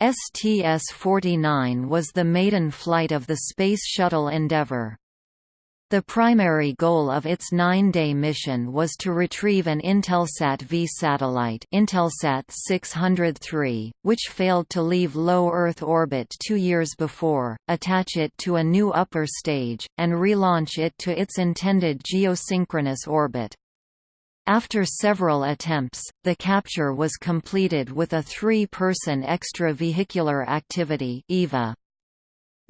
STS-49 was the maiden flight of the Space Shuttle Endeavour. The primary goal of its nine-day mission was to retrieve an Intelsat V satellite Intelsat 603, which failed to leave low Earth orbit two years before, attach it to a new upper stage, and relaunch it to its intended geosynchronous orbit. After several attempts, the capture was completed with a three-person extravehicular activity EVA.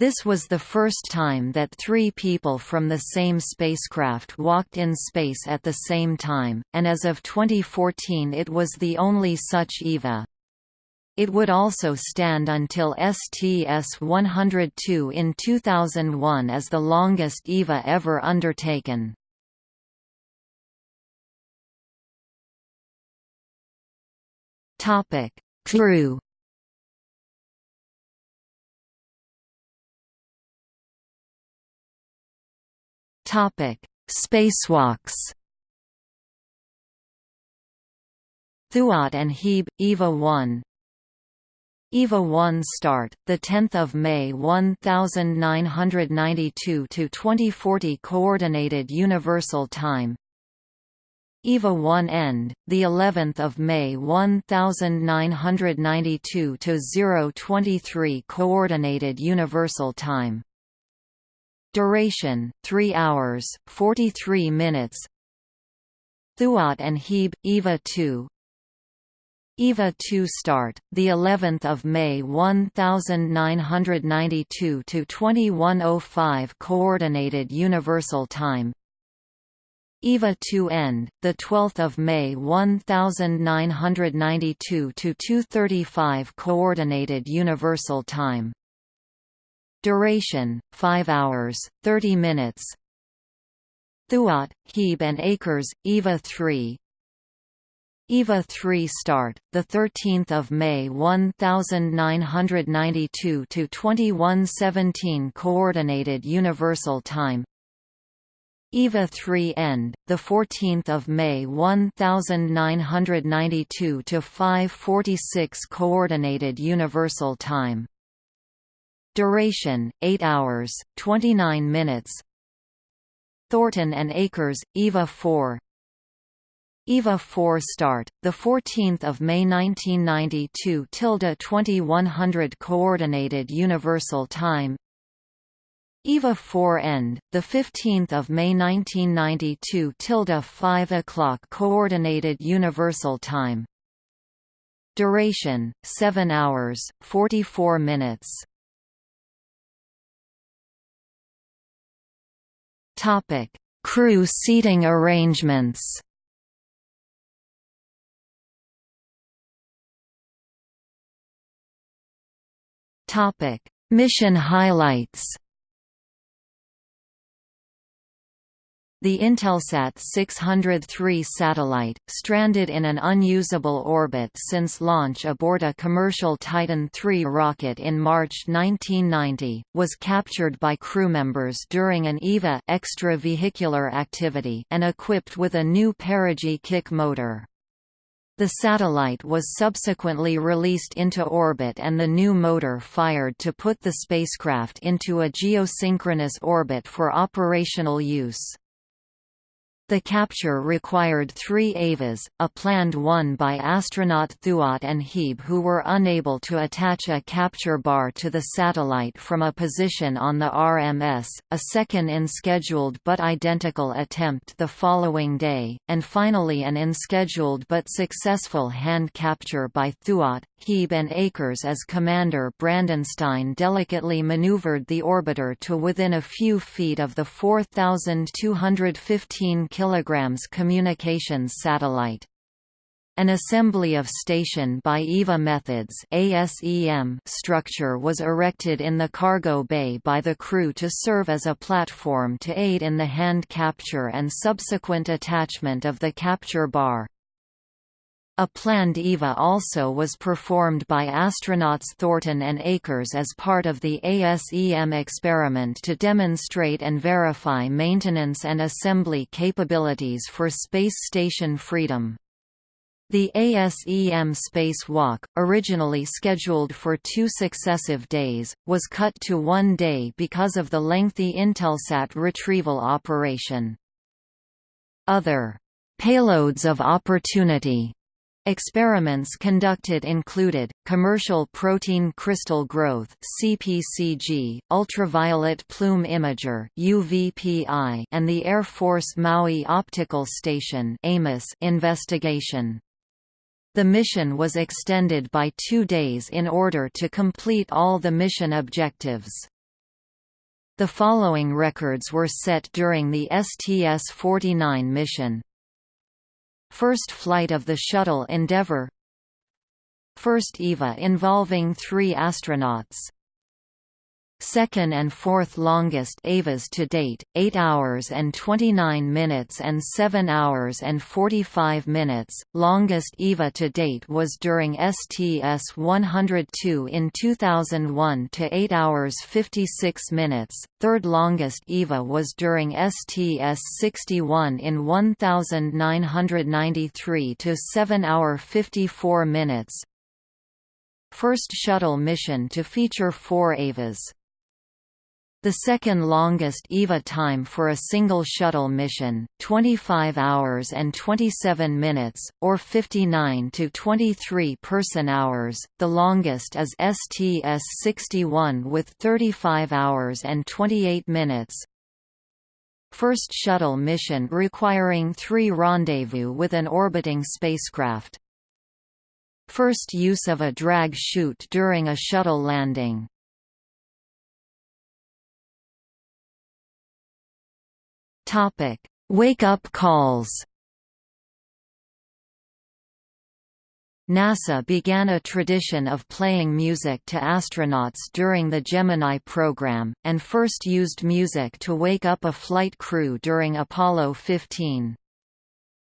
This was the first time that three people from the same spacecraft walked in space at the same time, and as of 2014 it was the only such EVA. It would also stand until STS-102 in 2001 as the longest EVA ever undertaken. Topic: Crew. Topic: Spacewalks. Thuot and Hieb, EVA 1 EVA 1 start, 10 May 1992 to 2040 Coordinated Universal Time EVA 1 end, the 11th of May 1992 to 023 Coordinated Universal Time. Duration 3 hours 43 minutes. Thuot and Hieb EVA 2. EVA 2 start, the 11th of May 1992 to 2105 Coordinated Universal Time. EVA 2 end, the 12th of May 1992 to 2:35 Coordinated Universal Time. Duration: 5 hours, 30 minutes. Thuot, Hieb and Akers, EVA 3. EVA 3 start, the 13th of May 1992 to 2117 Coordinated Universal Time. EVA 3 end, the 14th of May 1992 to 5:46 Coordinated Universal Time. Duration: 8 hours, 29 minutes. Thornton and Akers, EVA 4. EVA 4 start, the 14th of May 1992 tilde 2100 Coordinated Universal Time. EVA 4 end, the 15th of May 1992 tilde 5 o'clock Coordinated Universal Time. Duration: 7 hours, 44 minutes. Topic: Crew seating arrangements. Topic: Mission highlights. The Intelsat 603 satellite, stranded in an unusable orbit since launch aboard a commercial Titan III rocket in March 1990, was captured by crewmembers during an EVA extravehicular activity and equipped with a new perigee kick motor. The satellite was subsequently released into orbit and the new motor fired to put the spacecraft into a geosynchronous orbit for operational use. The capture required three EVAs, a planned one by astronaut Thuot and Hieb who were unable to attach a capture bar to the satellite from a position on the RMS, a second unscheduled but identical attempt the following day, and finally an unscheduled but successful hand capture by Thuot, Hieb and Akers as Commander Brandenstein delicately maneuvered the orbiter to within a few feet of the 4,215 kg communications satellite. An assembly of station by EVA Methods ASEM structure was erected in the cargo bay by the crew to serve as a platform to aid in the hand capture and subsequent attachment of the capture bar. A planned EVA also was performed by astronauts Thornton and Akers as part of the ASEM experiment to demonstrate and verify maintenance and assembly capabilities for Space Station Freedom. The ASEM spacewalk, originally scheduled for two successive days, was cut to one day because of the lengthy Intelsat retrieval operation. Other payloads of opportunity Experiments conducted included, commercial protein crystal growth CPCG, ultraviolet plume imager UVPI, and the Air Force Maui Optical Station investigation. The mission was extended by two days in order to complete all the mission objectives. The following records were set during the STS-49 mission. First flight of the Shuttle Endeavour First EVA involving three astronauts second and fourth longest EVAs to date, 8 hours and 29 minutes and 7 hours and 45 minutes. Longest EVA to date was during STS-102 in 2001 to 8 hours 56 minutes. Third longest EVA was during STS-61 in 1993 to 7 hour 54 minutes. First shuttle mission to feature four EVAs. The second longest EVA time for a single shuttle mission, 25 hours and 27 minutes, or 59 to 23 person-hours, the longest is STS-61 with 35 hours and 28 minutes. First shuttle mission requiring three rendezvous with an orbiting spacecraft. First use of a drag chute during a shuttle landing. Topic: Wake-up calls. NASA began a tradition of playing music to astronauts during the Gemini program, and first used music to wake up a flight crew during Apollo 15.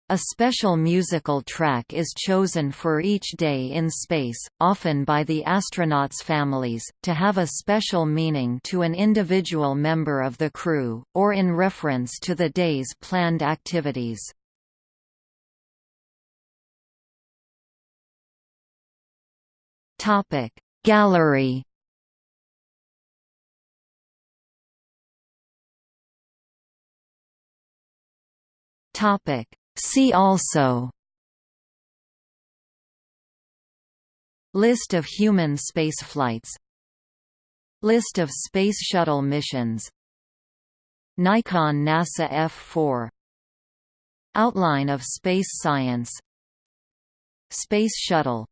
A special musical track is chosen for each day in space, often by the astronauts' families, to have a special meaning to an individual member of the crew, or in reference to the day's planned activities. Gallery Topic See also List of human spaceflights List of Space Shuttle missions Nikon NASA F4 Outline of space science Space Shuttle